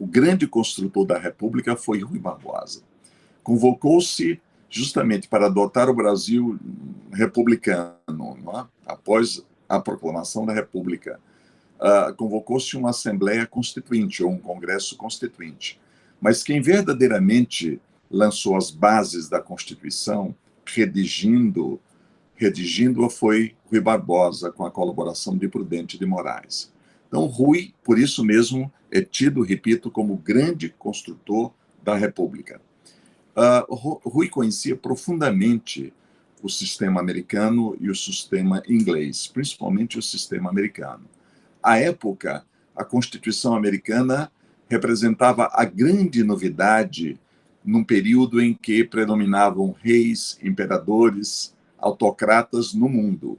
o grande construtor da República foi Rui Barbosa. Convocou-se justamente para adotar o Brasil republicano, é? após a proclamação da República. Uh, Convocou-se uma Assembleia Constituinte, ou um Congresso Constituinte. Mas quem verdadeiramente lançou as bases da Constituição, redigindo redigindo-a foi Rui Barbosa, com a colaboração de Prudente de Moraes. Então, Rui, por isso mesmo, é tido, repito, como grande construtor da República. Uh, Rui conhecia profundamente o sistema americano e o sistema inglês, principalmente o sistema americano. À época, a Constituição americana representava a grande novidade num período em que predominavam reis, imperadores, autocratas no mundo.